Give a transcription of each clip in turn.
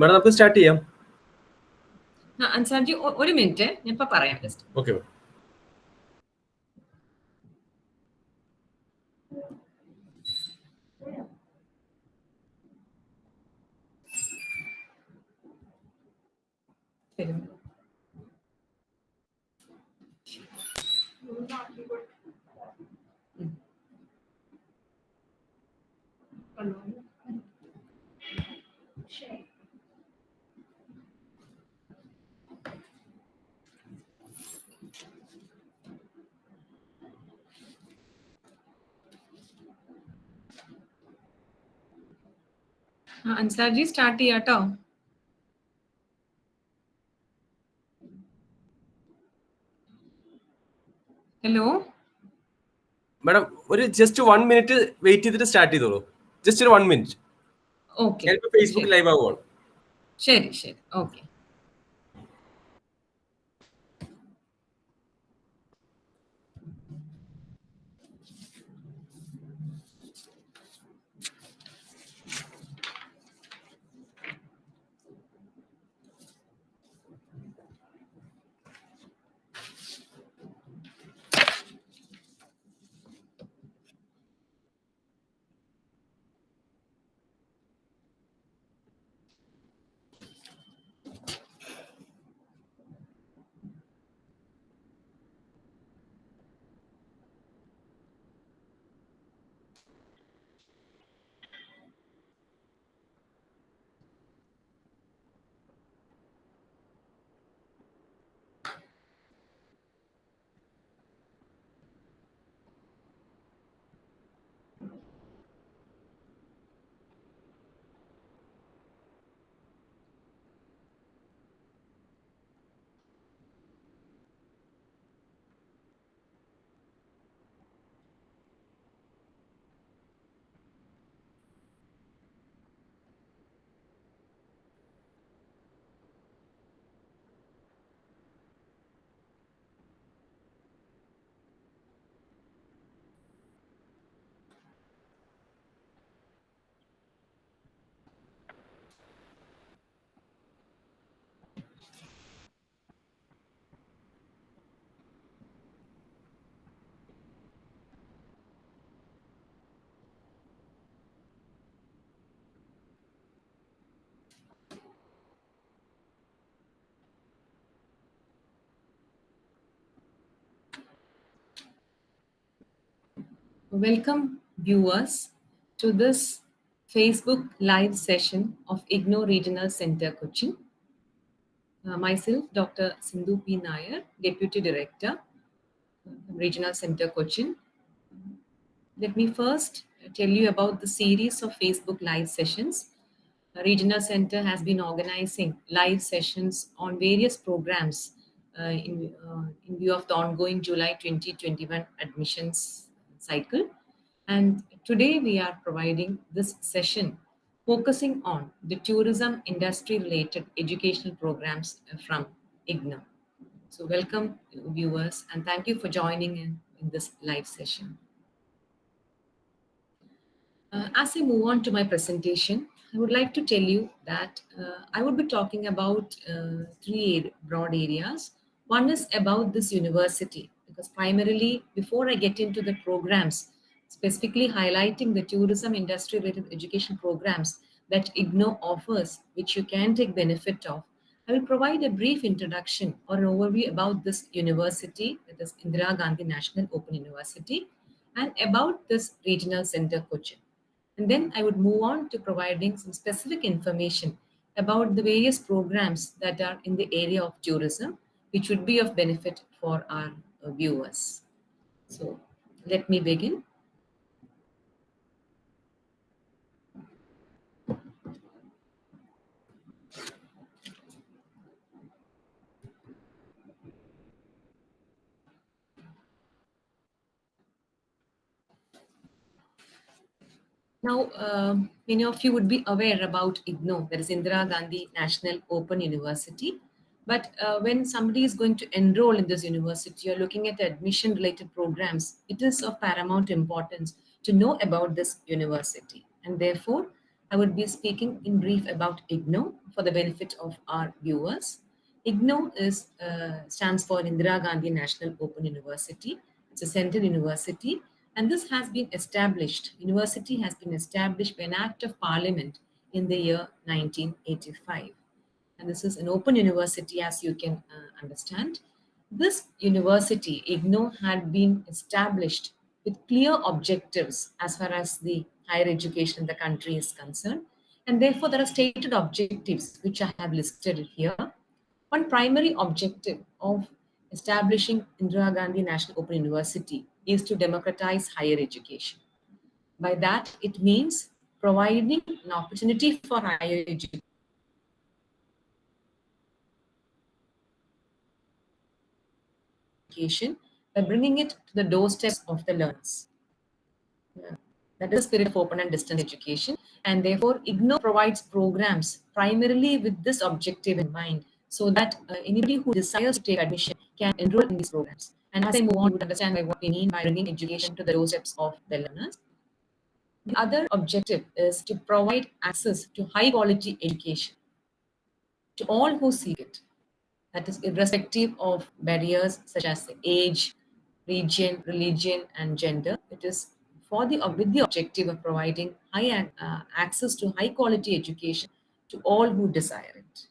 Madam നമുക്ക് start ചെയ്യാം. അൻസാർജി ഒരു മിനിറ്റ്. ഞാൻ ഇപ്പൊ പറയാം ജസ്റ്റ് ഓക്കെ ശരി. അൻസാർജി സ്റ്റാർട്ട് ചെയ്യാട്ടോ ഹലോ മാഡം ഒരു ജസ്റ്റ് വൺ മിനിറ്റ് വെയിറ്റ് ചെയ്തിട്ട് സ്റ്റാർട്ട് ചെയ്തോളൂ. ജസ്റ്റ് ഒരു വൺ മിനിറ്റ് ഫേസ്ബുക്ക് ലൈവ് ആവുകയാണ് ശരി. ശരി okay Welcome, viewers, to this Facebook live session of IGNOU Regional Center Cochin. Uh, myself, Dr. Sindhu P. Nair, Deputy Director, uh, Regional Center Cochin. Let me first tell you about the series of Facebook live sessions. Uh, Regional Center has been organizing live sessions on various programs uh, in, uh, in view of the ongoing July 2021 admissions cycle. And today we are providing this session focusing on the tourism industry related educational programs from IGNOU. So welcome viewers and thank you for joining in, in this live session. Uh, as I move on to my presentation, I would like to tell you that uh, I would be talking about uh, three broad areas. One is about this university, because primarily before I get into the programs, specifically highlighting the tourism industry related education programs that IGNOU offers, which you can take benefit of, I will provide a brief introduction or an overview about this university, that is Indira Gandhi National Open University, and about this regional center Cochin. And then I would move on to providing some specific information about the various programs that are in the area of tourism, which would be of benefit for our viewers. So let me begin. Now, um, many of you would be aware about IGNOU, that is Indira Gandhi National Open University. But uh, when somebody is going to enroll in this university, you're looking at admission related programs, it is of paramount importance to know about this university. And therefore, I would be speaking in brief about IGNOU for the benefit of our viewers. IGNOU is, uh, stands for Indira Gandhi National Open University. It's a central university and this has been established, university has been established by an act of parliament in the year 1985. And this is an open university as you can uh, understand. This university, IGNOU, had been established with clear objectives as far as the higher education in the country is concerned. And therefore, there are stated objectives which I have listed here. One primary objective of establishing Indira Gandhi National Open University is to democratize higher education. By that, it means providing an opportunity for higher education by bringing it to the doorsteps of the learners. That is the spirit of open and distance education. And therefore, IGNOU provides programs primarily with this objective in mind so that uh, anybody who desires to take admission can enroll in these programs. And as I move on, you understand what we mean by bringing education to the doorsteps of the learners. The other objective is to provide access to high quality education to all who seek it. That is irrespective of barriers such as age, region, religion, and gender. It is for the with the objective of providing high uh, access to high quality education to all who desire it.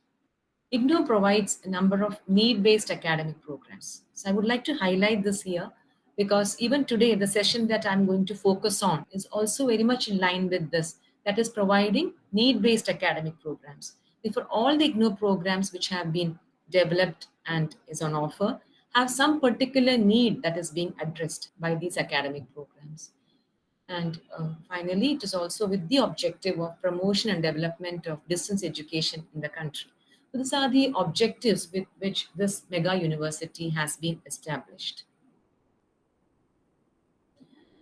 IGNOU provides a number of need-based academic programs. So I would like to highlight this here because even today, the session that I'm going to focus on is also very much in line with this, that is providing need-based academic programs. Therefore, all the IGNOU programs which have been developed and is on offer have some particular need that is being addressed by these academic programs. And uh, finally, it is also with the objective of promotion and development of distance education in the country. So these are the objectives with which this mega university has been established.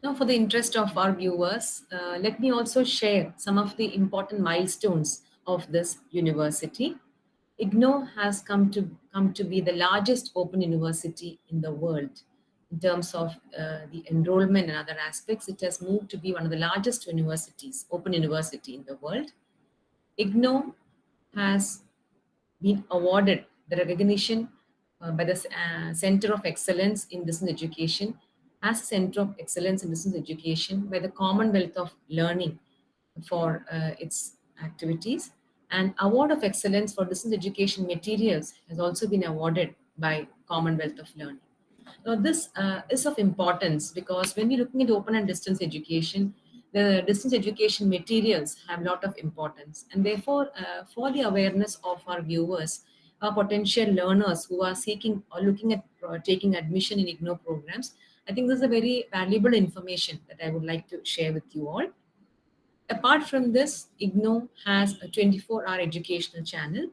Now, for the interest of our viewers, uh, let me also share some of the important milestones of this university. IGNOU has come to, come to be the largest open university in the world. In terms of uh, the enrollment and other aspects, it has moved to be one of the largest universities, open university in the world. IGNOU has been awarded the recognition uh, by the uh, Center of Excellence in Distance Education as Center of Excellence in Distance Education by the Commonwealth of Learning for uh, its activities. And Award of Excellence for Distance Education Materials has also been awarded by Commonwealth of Learning. Now this uh, is of importance because when we're looking at open and distance education, the distance education materials have a lot of importance. And therefore, uh, for the awareness of our viewers, our potential learners who are seeking or looking at uh, taking admission in IGNOU programs, I think this is a very valuable information that I would like to share with you all. Apart from this, IGNOU has a 24-hour educational channel,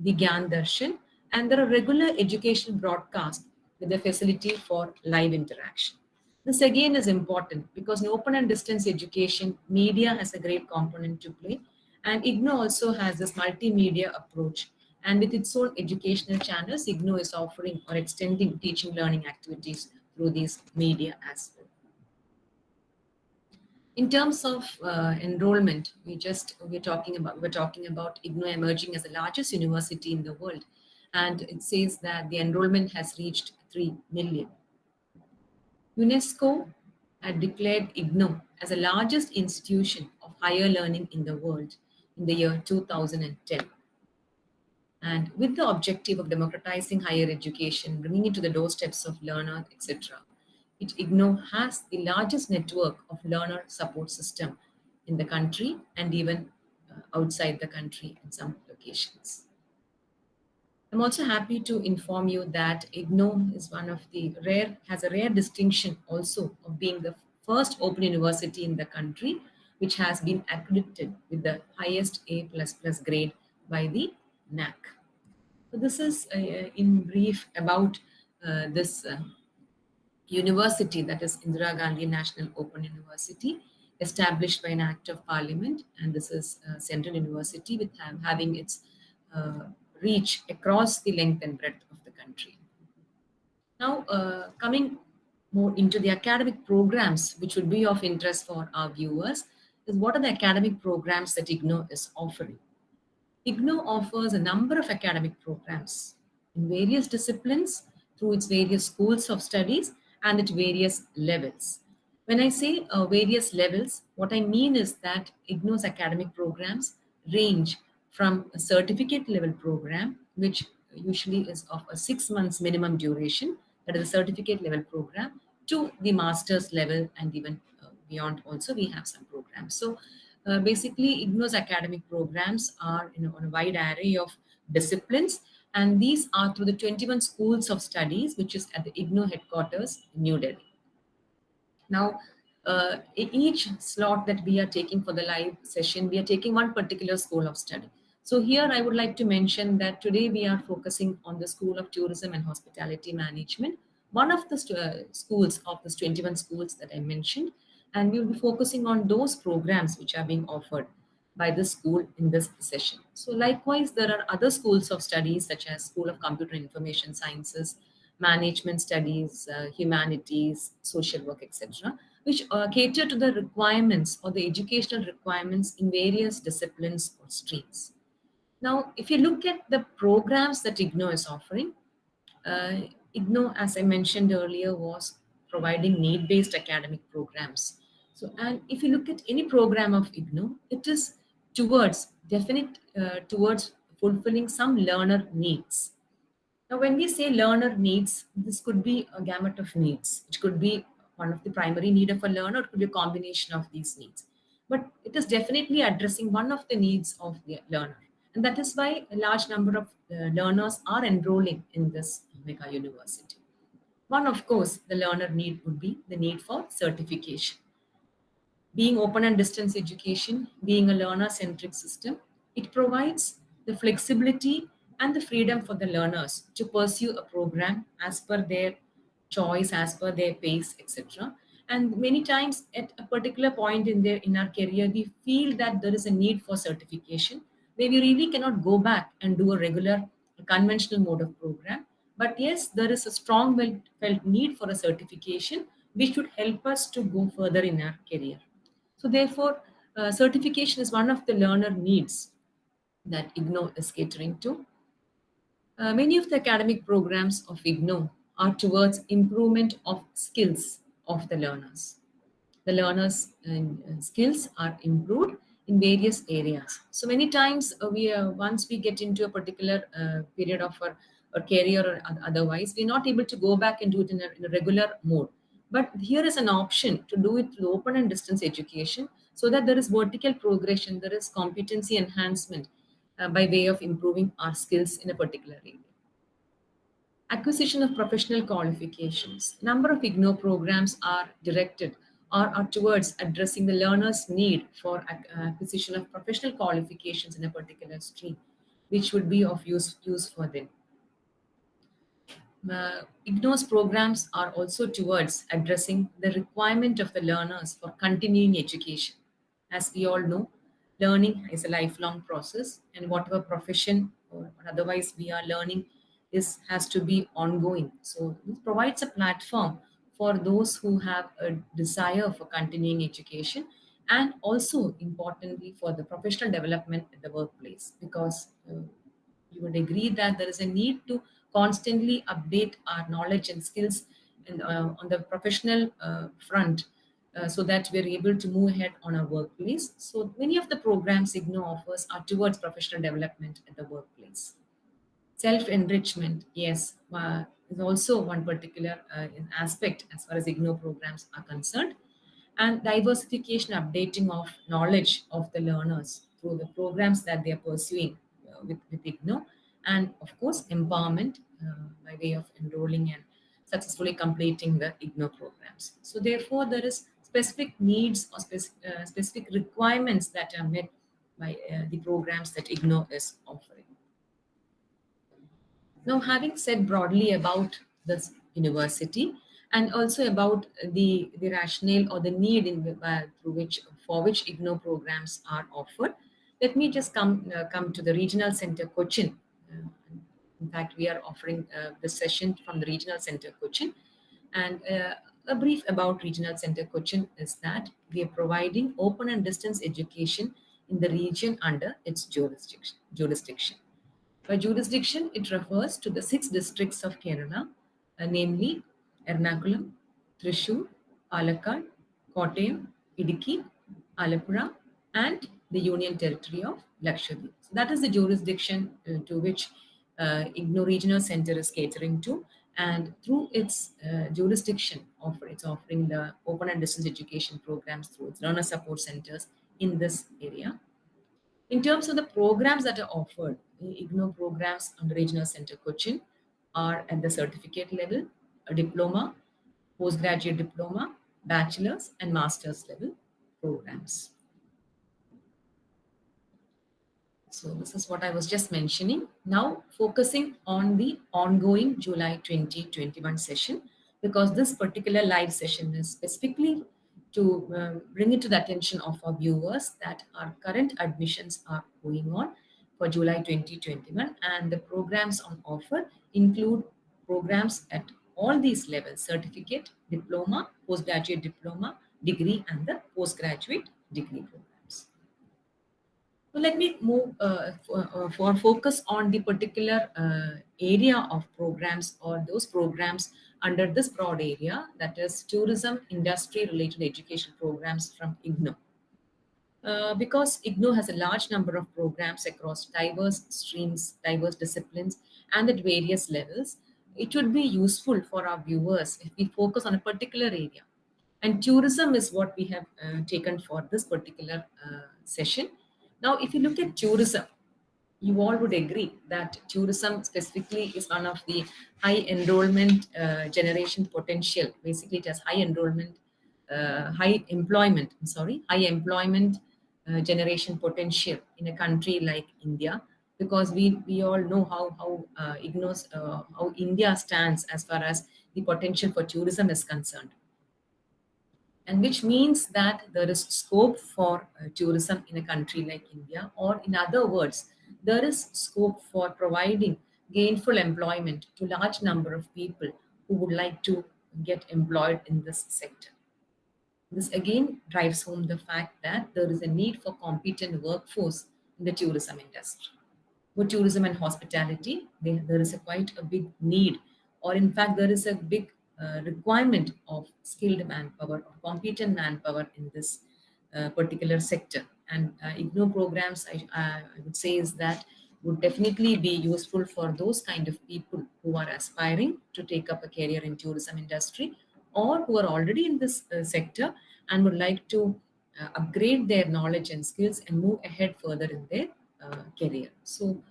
the Gyan Darshan, and there are regular educational broadcasts with the facility for live interaction. This again is important because in open and distance education, media has a great component to play. And IGNOU also has this multimedia approach. And with its own educational channels, IGNOU is offering or extending teaching learning activities through these media as well. In terms of uh, enrollment, we just we're talking about we're talking about IGNOU emerging as the largest university in the world, and it says that the enrollment has reached three million. UNESCO had declared IGNOU as the largest institution of higher learning in the world in the year 2010. And with the objective of democratizing higher education, bringing it to the doorsteps of learners, etc., it IGNOU has the largest network of learner support system in the country and even uh, outside the country in some locations. I'm also happy to inform you that IGNOU is one of the rare, has a rare distinction also of being the first open university in the country, which has been accredited with the highest A++ grade by the NAAC. So this is uh, in brief about uh, this uh, university that is Indira Gandhi National Open University established by an act of parliament and this is central university with having its uh, reach across the length and breadth of the country. Now, uh, coming more into the academic programs, which would be of interest for our viewers, is what are the academic programs that IGNOU is offering. IGNOU offers a number of academic programs in various disciplines through its various schools of studies and at various levels. When I say uh, various levels, what I mean is that IGNOU's academic programs range from a certificate level program, which usually is of a six months minimum duration, that is a certificate level program, to the master's level and even uh, beyond also we have some programs. So uh, basically IGNOU's academic programs are you know, on a wide array of disciplines and these are through the 21 schools of studies which is at the IGNOU headquarters New Delhi. Now, uh, each slot that we are taking for the live session, we are taking one particular school of study. So here I would like to mention that today we are focusing on the School of Tourism and Hospitality Management, one of the schools of the 21 schools that I mentioned, and we will be focusing on those programs which are being offered by the school in this session. So likewise, there are other schools of studies such as School of Computer Information Sciences, Management Studies, uh, Humanities, Social Work, etc which uh, cater to the requirements or the educational requirements in various disciplines or streams. Now, if you look at the programs that IGNOU is offering, uh, IGNOU, as I mentioned earlier, was providing need-based academic programs. So, and if you look at any program of IGNOU, it is towards, definite uh, towards fulfilling some learner needs. Now, when we say learner needs, this could be a gamut of needs. It could be one of the primary need of a learner, it could be a combination of these needs. But it is definitely addressing one of the needs of the learner. And that is why a large number of uh, learners are enrolling in this mega university. One, of course, the learner need would be the need for certification. Being open and distance education, being a learner-centric system, it provides the flexibility and the freedom for the learners to pursue a program as per their choice as per their pace, etc. And many times at a particular point in their in our career, we feel that there is a need for certification where we really cannot go back and do a regular conventional mode of program. But yes, there is a strong felt need for a certification which should help us to go further in our career. So therefore, uh, certification is one of the learner needs that IGNOU is catering to. Uh, many of the academic programs of IGNOU are towards improvement of skills of the learners. The learners' skills are improved in various areas. So many times uh, we uh, once we get into a particular uh, period of our, our career or otherwise, we're not able to go back and do it in a, in a regular mode. But here is an option to do it through open and distance education so that there is vertical progression, there is competency enhancement uh, by way of improving our skills in a particular area acquisition of professional qualifications. Number of IGNOU programs are directed or are towards addressing the learner's need for acquisition of professional qualifications in a particular stream, which would be of use, use for them. Uh, IGNOU's programs are also towards addressing the requirement of the learners for continuing education. As we all know, learning is a lifelong process and whatever profession or otherwise we are learning is has to be ongoing. So this provides a platform for those who have a desire for continuing education and also importantly for the professional development at the workplace because uh, you would agree that there is a need to constantly update our knowledge and skills in, uh, on the professional uh, front uh, so that we're able to move ahead on our workplace. So many of the programs IGNOU offers are towards professional development at the workplace. Self-enrichment, yes, uh, is also one particular uh, aspect as far as IGNOU programs are concerned. And diversification, updating of knowledge of the learners through the programs that they are pursuing uh, with, with IGNOU. And of course, empowerment uh, by way of enrolling and successfully completing the IGNOU programs. So therefore, there is specific needs or spec uh, specific requirements that are met by uh, the programs that IGNOU is offering. Now, having said broadly about this university and also about the, the rationale or the need in, uh, through which for which IGNOU programs are offered, let me just come, uh, come to the Regional Center Cochin. In fact, we are offering uh, the session from the Regional Center Cochin. And uh, a brief about Regional Center Cochin is that we are providing open and distance education in the region under its jurisdiction. jurisdiction. By jurisdiction, it refers to the six districts of Kerala, uh, namely Ernakulam, Thrissur, Palakkad, Kottayam, Idukki, Alappuzha, and the Union Territory of Lakshadweep. So that is the jurisdiction uh, to which uh, IGNOU Regional Center is catering to. And through its uh, jurisdiction, offer, it's offering the open and distance education programs through its learner support centers in this area. In terms of the programs that are offered, IGNOU programs under Regional Center Cochin are at the certificate level, a diploma, postgraduate diploma, bachelor's and master's level programs. So this is what I was just mentioning. Now focusing on the ongoing July 2021 session, because this particular live session is specifically to uh, bring it to the attention of our viewers that our current admissions are going on for July 2021 and the programs on offer include programs at all these levels, certificate, diploma, postgraduate diploma, degree and the postgraduate degree program. So let me move uh, for, uh, for, focus on the particular uh, area of programs or those programs under this broad area that is tourism industry related education programs from IGNOU. Uh, because IGNOU has a large number of programs across diverse streams, diverse disciplines and at various levels, it would be useful for our viewers if we focus on a particular area. And tourism is what we have uh, taken for this particular uh, session now, if you look at tourism, you all would agree that tourism specifically is one of the high enrollment uh, generation potential. Basically, it has high enrollment, uh, high employment, I'm sorry, high employment uh, generation potential in a country like India, because we, we all know how, how uh, ignores, uh, how India stands as far as the potential for tourism is concerned and which means that there is scope for uh, tourism in a country like India, or in other words, there is scope for providing gainful employment to large number of people who would like to get employed in this sector. This again drives home the fact that there is a need for competent workforce in the tourism industry. For tourism and hospitality, there is a quite a big need, or in fact, there is a big uh, requirement of skilled manpower or competent manpower in this uh, particular sector. And uh, IGNOU programs, I, I would say is that would definitely be useful for those kind of people who are aspiring to take up a career in tourism industry or who are already in this uh, sector and would like to uh, upgrade their knowledge and skills and move ahead further in their career. So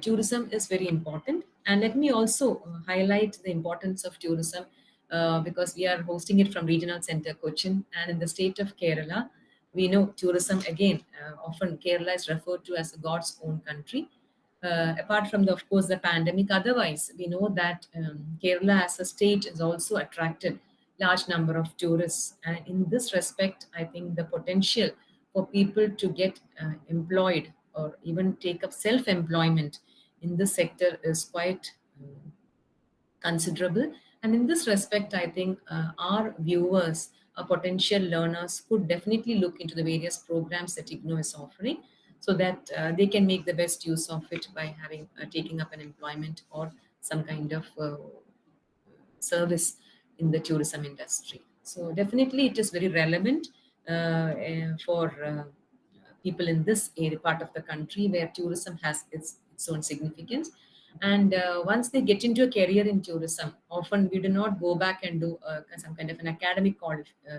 tourism is very important. And let me also highlight the importance of tourism uh, because we are hosting it from Regional Center Cochin and in the state of Kerala, we know tourism again, uh, often Kerala is referred to as a God's own country. Uh, apart from the, of course, the pandemic, otherwise, we know that um, Kerala as a state has also attracted large number of tourists. And in this respect, I think the potential for people to get uh, employed or even take up self-employment in this sector is quite uh, considerable and in this respect, I think uh, our viewers, our potential learners could definitely look into the various programs that IGNOU is offering so that uh, they can make the best use of it by having uh, taking up an employment or some kind of uh, service in the tourism industry. So definitely it is very relevant uh, eh, for uh, people in this area part of the country where tourism has its, its own significance and uh, once they get into a career in tourism, often we do not go back and do uh, some kind of an academic uh,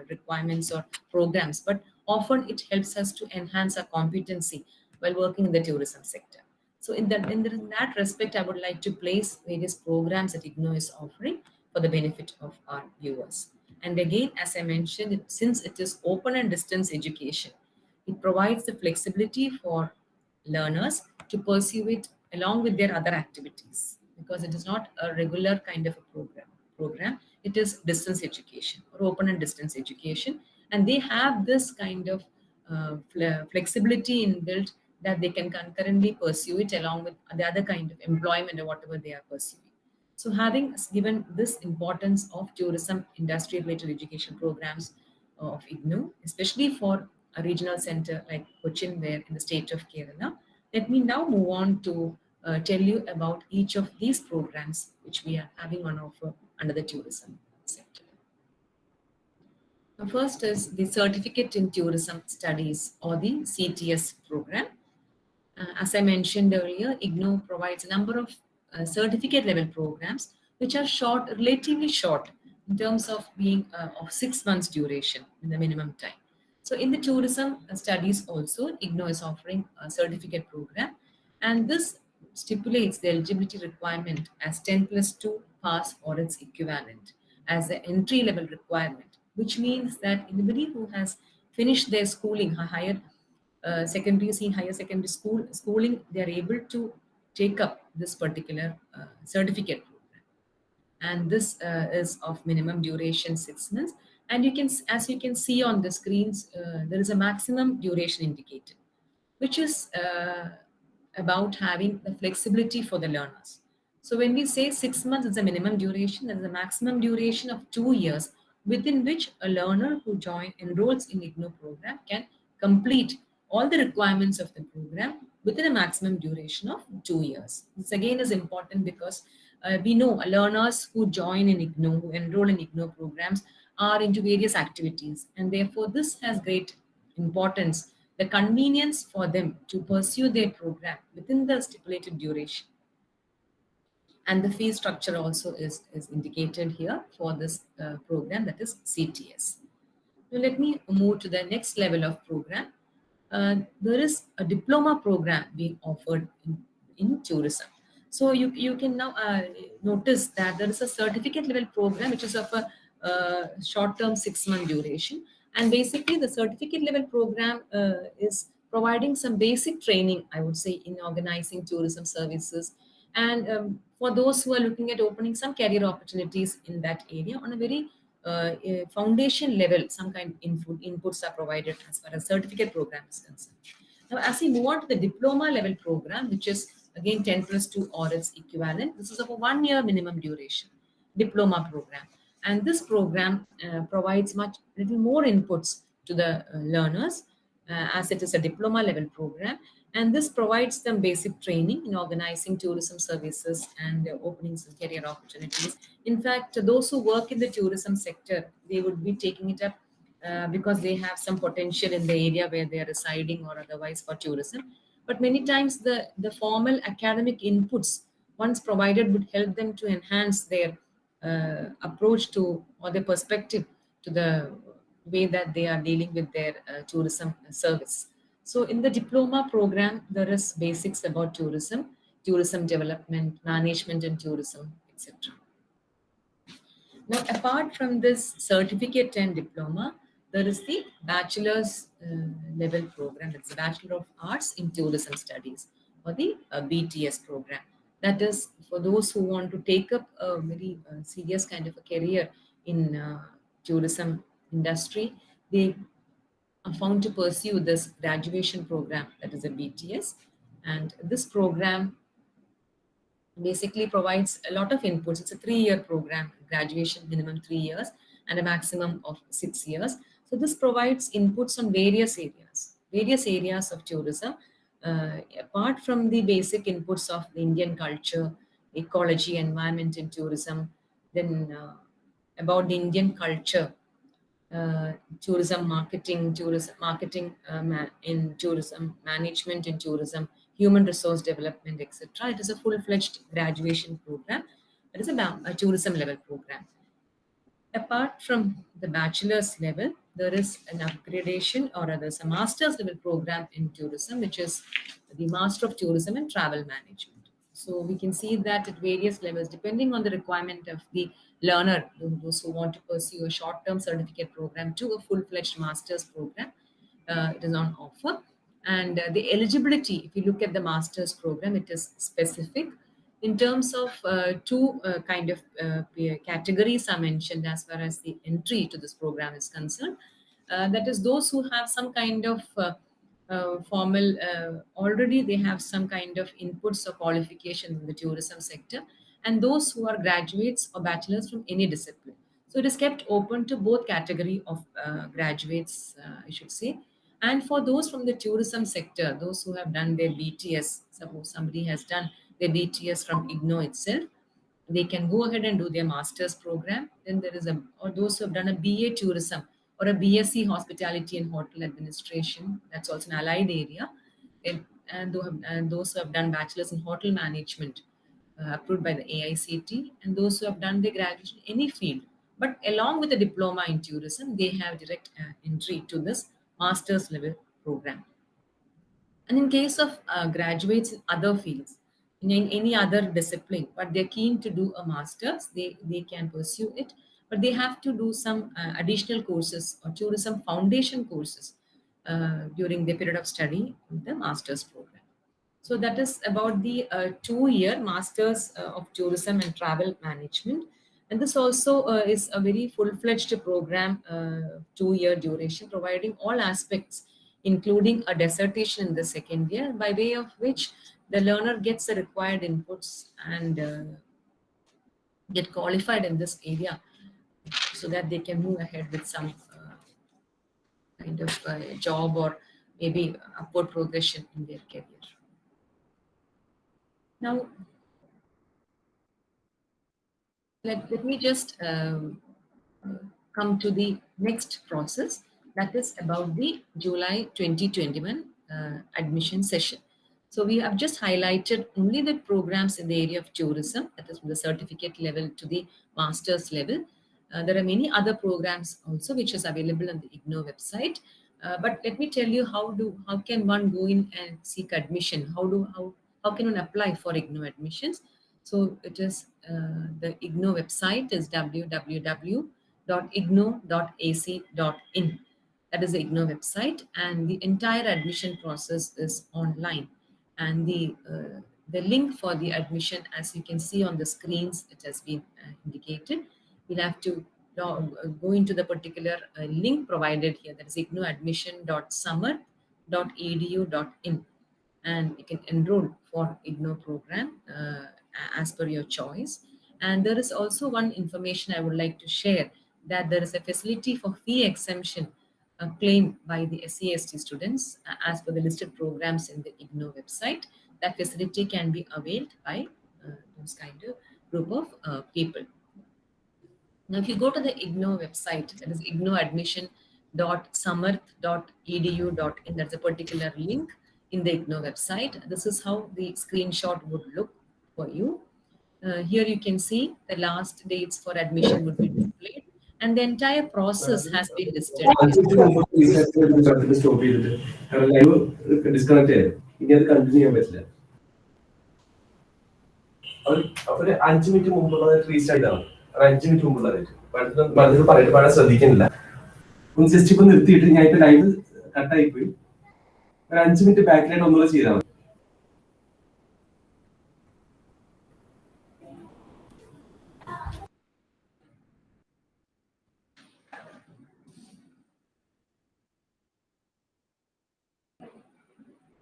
requirements or programs, but often it helps us to enhance our competency while working in the tourism sector. So in that, in, the, in that respect, I would like to place various programs that IGNOU is offering for the benefit of our viewers. And again, as I mentioned, since it is open and distance education, it provides the flexibility for learners to pursue it along with their other activities because it is not a regular kind of a program. Program it is distance education or open and distance education, and they have this kind of uh, flexibility inbuilt that they can concurrently pursue it along with the other kind of employment or whatever they are pursuing. So having given this importance of tourism industry related education programs of IGNOU, especially for a regional center like Cochin where in the state of Kerala, let me now move on to uh, tell you about each of these programs which we are having on offer under the tourism sector. The first is the Certificate in Tourism Studies or the CTS program. Uh, as I mentioned earlier, IGNOU provides a number of uh, certificate level programs which are short, relatively short in terms of being uh, of six months duration in the minimum time. So in the tourism studies also, IGNOU is offering a certificate program and this stipulates the eligibility requirement as 10 plus 2 pass or its equivalent as the entry level requirement which means that anybody who has finished their schooling, higher uh, secondary, see higher secondary school schooling, they are able to take up this particular uh, certificate program. And this uh, is of minimum duration six months. And you can, as you can see on the screens, uh, there is a maximum duration indicated, which is uh, about having the flexibility for the learners. So when we say six months is a minimum duration, there is a maximum duration of two years within which a learner who join enrolls in IGNOU program can complete all the requirements of the program within a maximum duration of two years. This again is important because uh, we know learners who join in IGNOU, who enroll in IGNOU programs are into various activities and therefore this has great importance, the convenience for them to pursue their program within the stipulated duration and the fee structure also is, is indicated here for this uh, program that is CTS. Now let me move to the next level of program. Uh, there is a diploma program being offered in, in tourism. So you, you can now uh, notice that there is a certificate level program which is of a short-term six-month duration. And basically the certificate level program uh, is providing some basic training, I would say, in organizing tourism services, and um, for those who are looking at opening some career opportunities in that area on a very uh, foundation level, some kind of input, inputs are provided as far as certificate program is concerned. Now, as we move on to the diploma level program, which is again 10 plus 2 or its equivalent, this is of a one year minimum duration diploma program. And this program uh, provides much little more inputs to the uh, learners uh, as it is a diploma level program and this provides them basic training in organizing tourism services and opening some career opportunities. In fact, those who work in the tourism sector, they would be taking it up uh, because they have some potential in the area where they are residing or otherwise for tourism. But many times the, the formal academic inputs once provided would help them to enhance their uh, approach to or their perspective to the way that they are dealing with their uh, tourism service. So in the diploma program, there is basics about tourism, tourism development, management and tourism, etc. Now, apart from this certificate and diploma, there is the bachelor's uh, level program. It's a Bachelor of Arts in Tourism Studies or the uh, BTS program. That is for those who want to take up a very uh, serious kind of a career in uh, tourism industry. They are found to pursue this graduation program that is a BTS. And this program basically provides a lot of inputs. It's a three-year program, graduation minimum three years and a maximum of six years. So this provides inputs on various areas, various areas of tourism. Uh, apart from the basic inputs of the Indian culture, ecology, environment and tourism, then uh, about the Indian culture uh, tourism marketing, tourism marketing uh, in tourism, management in tourism, human resource development, etc. It is a full-fledged graduation program. It is a, a tourism level program. Apart from the bachelor's level, there is an upgradation or rather a master's level program in tourism, which is the Master of Tourism and Travel Management. So we can see that at various levels, depending on the requirement of the learner, those who want to pursue a short-term certificate program to a full-fledged master's program. Uh, it is on offer. And uh, the eligibility, if you look at the master's program, it is specific. In terms of uh, two uh, kind of uh, categories are mentioned as far as the entry to this program is concerned. Uh, that is those who have some kind of formal, already they have some kind of inputs or qualification in the tourism sector and those who are graduates or bachelors from any discipline. So it is kept open to both category of uh, graduates, uh, I should say. And for those from the tourism sector, those who have done their BTS, suppose somebody has done their BTS from IGNOU itself, they can go ahead and do their master's program. Then there is a, or those who have done a BA tourism or a BSc hospitality and hotel administration, that's also an allied area. And, and, and those who have done bachelor's in hotel management, uh, approved by the AICT, and those who have done their graduation in any field. But along with the diploma in tourism, they have direct uh, entry to this master's level program. And in case of uh, graduates in other fields, in any other discipline, but they're keen to do a master's, they, they can pursue it, but they have to do some uh, additional courses or tourism foundation courses uh, during the period of study in the master's program. So that is about the uh, two-year Masters uh, of Tourism and Travel Management. And this also uh, is a very full-fledged program, uh, two-year duration, providing all aspects, including a dissertation in the second year, by way of which the learner gets the required inputs and uh, get qualified in this area so that they can move ahead with some uh, kind of job or maybe upward progression in their career. Now, let, let me just um, come to the next process that is about the July 2021 uh, admission session. So we have just highlighted only the programs in the area of tourism, that is from the certificate level to the master's level. Uh, there are many other programs also which is available on the IGNOU website. Uh, but let me tell you how do how can one go in and seek admission? How do how how can one apply for IGNOU admissions? So it is uh, the IGNOU website is www.ignou.ac.in. That is the IGNOU website and the entire admission process is online. And the, uh, the link for the admission, as you can see on the screens, it has been uh, indicated. You'll have to uh, go into the particular uh, link provided here, that is ignouadmission.samarth.edu.in and you can enroll for IGNOU program uh, as per your choice. And there is also one information I would like to share that there is a facility for fee exemption uh, claimed by the SCST students uh, as per the listed programs in the IGNOU website. That facility can be availed by uh, those kind of group of uh, people. Now, if you go to the IGNOU website, that is ignouadmission.samarth.edu.in, that's a particular link in the IGNOU website. This is how the screenshot would look for you. Uh, here you can see the last dates for admission would be and the entire process has been listed. ഒരു അഞ്ചു minute മുമ്പുള്ളത് restart ഒരു അഞ്ചു minute മുമ്പുള്ളത് മനസ്സിൽ പറഞ്ഞിട്ട് പാടാൻ ശ്രദ്ധിക്കുന്നില്ല ഒന്ന് just ഇപ്പൊ നിർത്തിയിട്ട് ഞാൻ ഇപ്പൊ ലൈവ് കട്ടായി പോയി. ഒരു അഞ്ചു മിനിറ്റ് ബാക്കിലായിട്ട് ഒന്നുകൂടെ ചെയ്താൽ മതി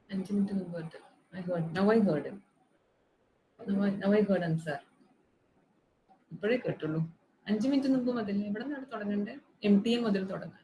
അഞ്ച് മിനിറ്റ് മുമ്പ് ഉണ്ട് I. Now I heard him. Now I, now I heard him, sir. ഇപ്പോഴേ കേട്ടുള്ളൂ അഞ്ച് മിനിറ്റ് മുമ്പ് മുതൽ എവിടെ നിന്നാണ് തുടങ്ങേണ്ടത് എം ടി എം മുതൽ തുടങ്ങാം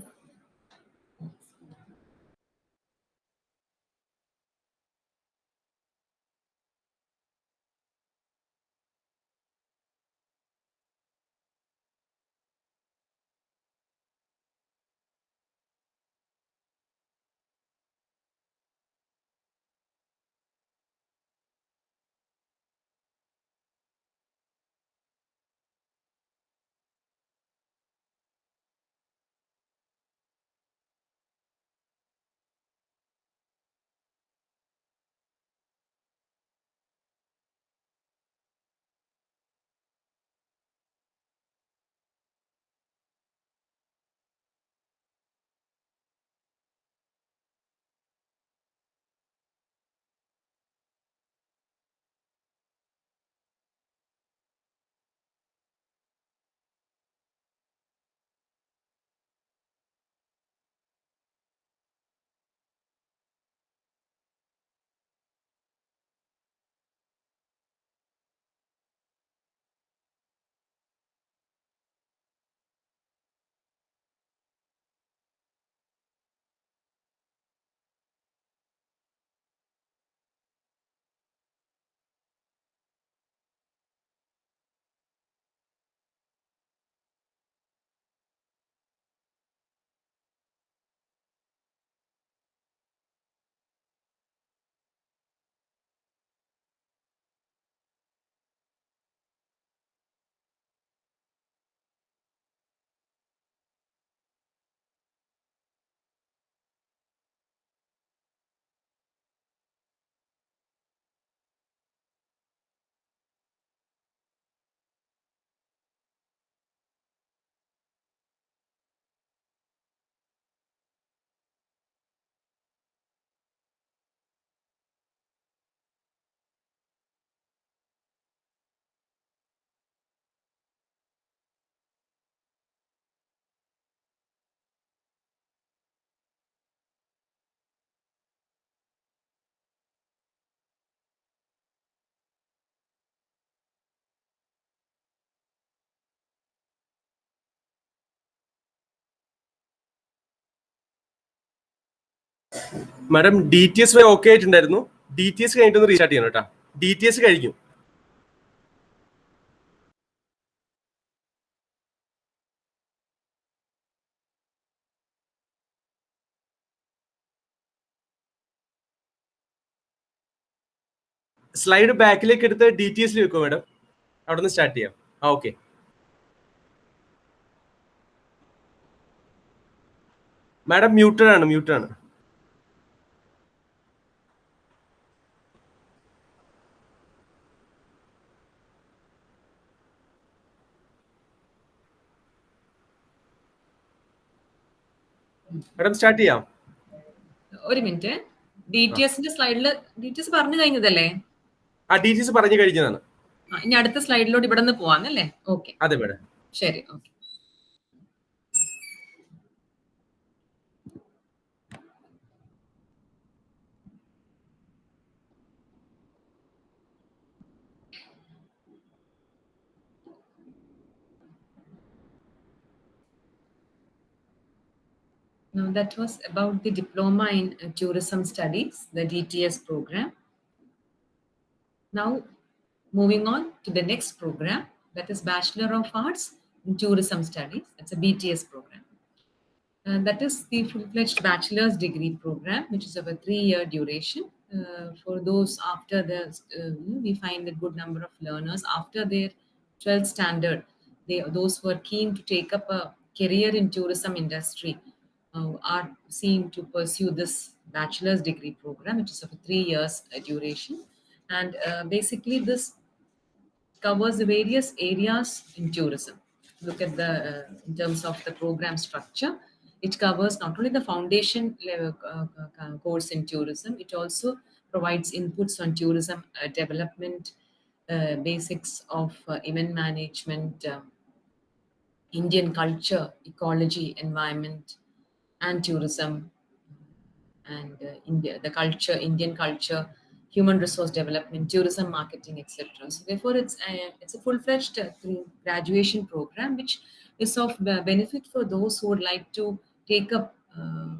മാഡം ഡി ടി എസ് വരെ ഓക്കെ ആയിട്ടുണ്ടായിരുന്നു. ഡി ടി എസ് കഴിഞ്ഞിട്ടൊന്ന് റീസ്റ്റാർട്ട് ചെയ്യണം കേട്ടോ. ഡി ടി എസ് കഴിഞ്ഞു. സ്ലൈഡ് ബാക്കിലേക്ക് എടുത്ത് ഡി ടി എസിൽ വെക്കുമോ മാഡം? അവിടെ നിന്ന് സ്റ്റാർട്ട് ചെയ്യാം. ആ ഓക്കെ മാഡം മ്യൂട്ടഡ് ആണ് മ്യൂട്ടഡ് ആണ്. മാഡം സ്റ്റാർട്ട് ചെയ്യാം. ഒരു മിനിറ്റ്. ഡി ടി എസിന്റെ സ്ലൈഡിൽ ഡി ടി എസ് പറഞ്ഞു കഴിഞ്ഞതല്ലേ? ആ ഡി ടി എസ് പറഞ്ഞു കഴിഞ്ഞതാണ്. ഇനി അടുത്ത സ്ലൈഡിലോട്ട് ഇവിടെ നിന്ന് പോവാന്നല്ലേ ഓക്കെ. അതെ മാഡം. ശരി okay. Now that was about the Diploma in uh, Tourism Studies, the DTS program. Now moving on to the next program, that is Bachelor of Arts in Tourism Studies. That's a BTS program. And that is the full-fledged bachelor's degree program, which is of a three-year duration. Uh, for those after the, uh, we find a good number of learners after their 12th standard, they, those who are keen to take up a career in tourism industry uh, are seen to pursue this bachelor's degree program, which is of three years duration. And uh, basically this covers the various areas in tourism. Look at the, uh, in terms of the program structure, it covers not only the foundation level uh, course in tourism, it also provides inputs on tourism uh, development, uh, basics of uh, event management, uh, Indian culture, ecology, environment, and tourism, and uh, India, the culture, Indian culture, human resource development, tourism marketing, etc. So therefore, it's a, it's a full-fledged uh, graduation program which is of uh, benefit for those who would like to take up uh,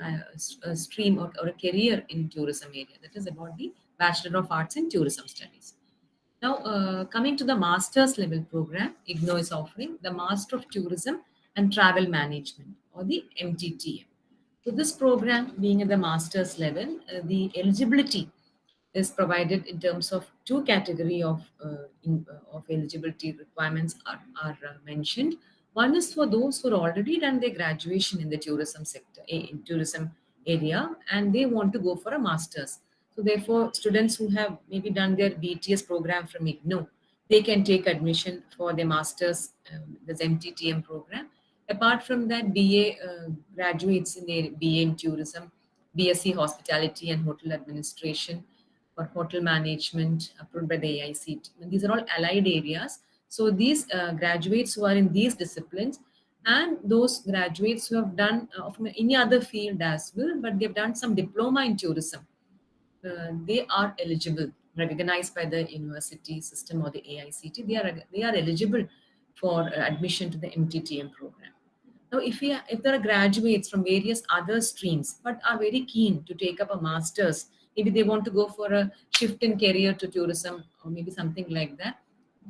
a, a stream or, or a career in tourism area. That is about the Bachelor of Arts in Tourism Studies. Now, uh, coming to the master's level program, IGNOU is offering the Master of Tourism and Travel Management or the MTTM. So this program being at the master's level, uh, the eligibility is provided in terms of two category of, uh, in, uh, of eligibility requirements are, are uh, mentioned. One is for those who are already done their graduation in the tourism sector, in tourism area, and they want to go for a master's. So therefore, students who have maybe done their BTS program from IGNOU, they can take admission for their master's, um, this MTTM program. Apart from that, BA uh, graduates in BA in tourism, BSc hospitality and hotel administration, or hotel management approved by the AICT. These are all allied areas. So these uh, graduates who are in these disciplines and those graduates who have done uh, from any other field as well, but they've done some diploma in tourism, uh, they are eligible, recognized by the university system or the AICT. They are they are eligible for uh, admission to the MTTM program. Now, if we if there are graduates from various other streams but are very keen to take up a master's, maybe they want to go for a shift in career to tourism or maybe something like that.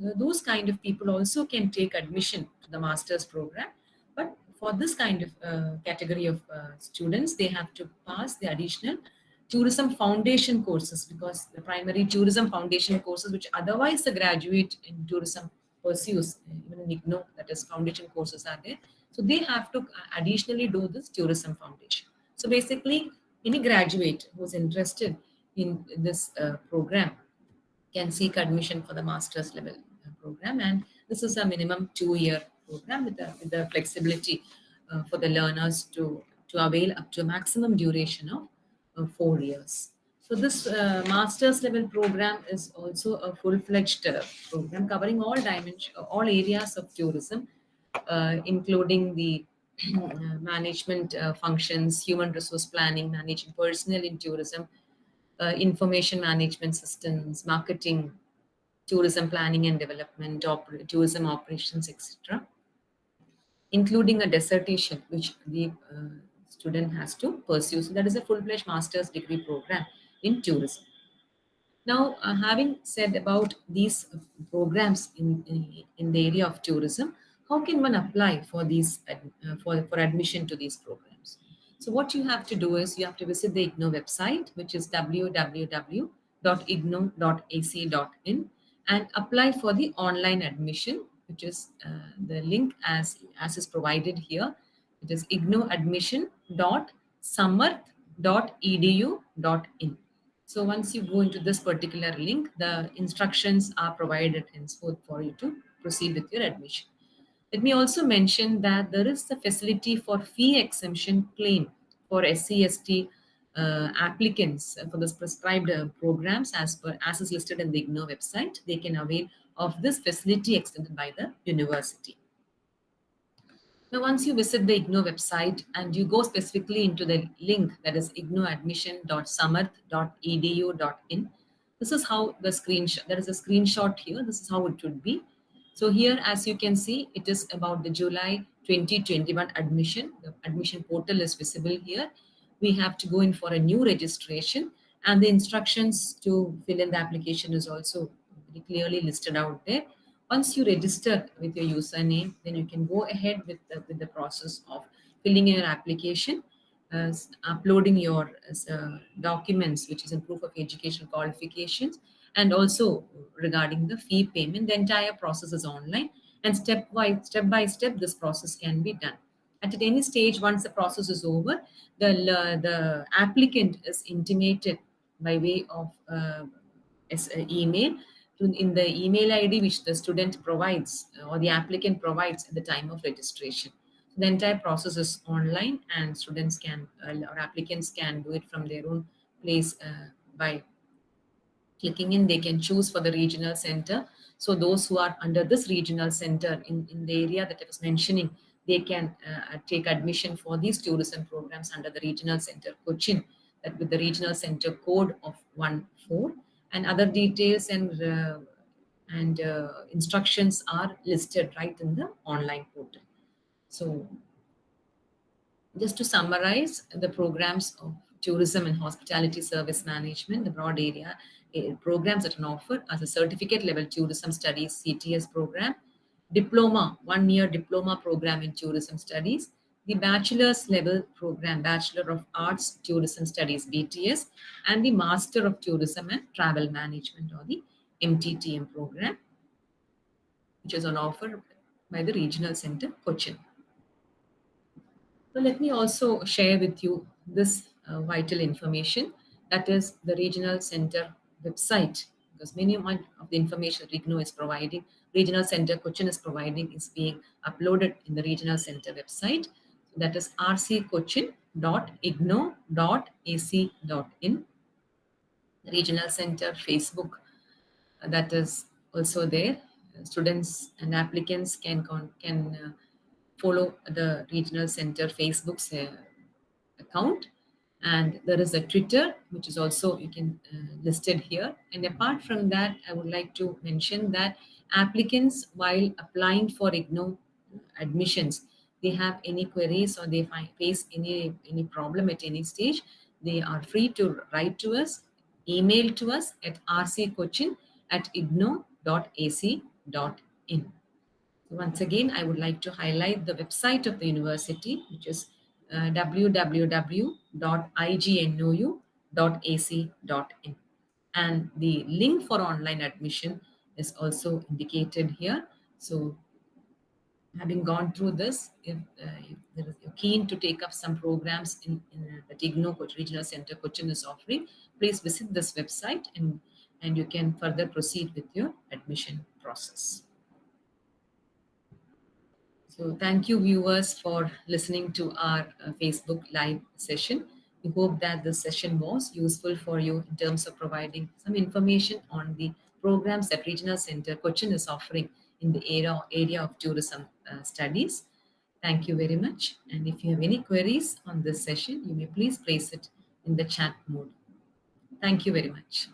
uh, Those kind of people also can take admission to the master's program. But for this kind of uh, category of uh, students, they have to pass the additional tourism foundation courses because the primary tourism foundation courses, which otherwise the graduate in tourism pursues, even in IGNOU, that is foundation courses are there. So they have to additionally do this tourism foundation. So basically, any graduate who's interested in this uh, program can seek admission for the master's level uh, program. And this is a minimum two-year program with the, with the flexibility uh, for the learners to, to avail up to a maximum duration of uh, four years. So this uh, master's level program is also a full-fledged uh, program covering all dimensions, all areas of tourism, including the uh, management uh, functions, human resource planning, managing personnel in tourism, uh, information management systems, marketing, tourism planning and development, tourism operations, etc., including a dissertation which the uh, student has to pursue. So that is a full-fledged master's degree program in tourism. Now, uh, having said about these programs in, in, in, the area of tourism, how can one apply for these uh, for, for admission to these programs? So what you have to do is you have to visit the IGNOU website, which is www.ignou.ac.in and apply for the online admission, which is uh, the link as, as is provided here. It is ignouadmission.samarth.edu.in. So once you go into this particular link, the instructions are provided henceforth for you to proceed with your admission. Let me also mention that there is a facility for fee exemption claim for SCST uh, applicants for the prescribed uh, programs as per as is listed in the IGNOU website. They can avail of this facility extended by the university. Now, once you visit the IGNOU website and you go specifically into the link that is ignouadmission.samarth.edu.in, this is how the screenshot, there is a screenshot here. This is how it would be. So here, as you can see, it is about the July 2021 admission. The admission portal is visible here. We have to go in for a new registration and the instructions to fill in the application is also clearly listed out there. Once you register with your username, then you can go ahead with the, with the process of filling in your application, uh, uploading your uh, documents, which is in proof of education qualifications, and also regarding the fee payment. The entire process is online and step by step by step, this process can be done. At any stage, once the process is over, the, uh, the applicant is intimated by way of uh, email in the email ID which the student provides uh, or the applicant provides at the time of registration. The entire process is online and students can uh, or applicants can do it from their own place uh, by clicking in. They can choose for the regional center. So those who are under this regional center in, in the area that I was mentioning, they can uh, take admission for these tourism programs under the regional center Cochin that with the regional center code of 14 and other details and uh, and uh, instructions are listed right in the online portal. So just to summarize the programs of tourism and hospitality service management, the broad area uh, programs that are offered as a certificate level tourism studies CTS program, diploma, one year diploma program in tourism studies, the bachelor's level program, Bachelor of Arts Tourism Studies, BTS, and the Master of Tourism and Travel Management or the MTTM program, which is on offer by the Regional Center, Cochin. So let me also share with you this uh, vital information that is the Regional Center website because many of the information IGNOU is providing, Regional Center Cochin is providing is being uploaded in the Regional Center website that is rccochin.ignou.ac.in. Regional Center Facebook uh, that is also there. Students and applicants can, can uh, follow the Regional Center Facebook's uh, account and there is a Twitter which is also you can uh, listed here and apart from that I would like to mention that applicants while applying for IGNOU admissions they have any queries or they find, face any, any problem at any stage, they are free to write to us, email to us at rccochin at ignou.ac.in. Once again, I would like to highlight the website of the university, which is uh, www.ignou.ac.in. And the link for online admission is also indicated here. So having gone through this, if, uh, if you're keen to take up some programs in, in the IGNOU Regional Center Cochin is offering, please visit this website and, and you can further proceed with your admission process. So thank you viewers for listening to our uh, Facebook live session. We hope that this session was useful for you in terms of providing some information on the programs that Regional Center Cochin is offering in the area, area of tourism uh, studies. Thank you very much. And if you have any queries on this session, you may please place it in the chat mode. Thank you very much.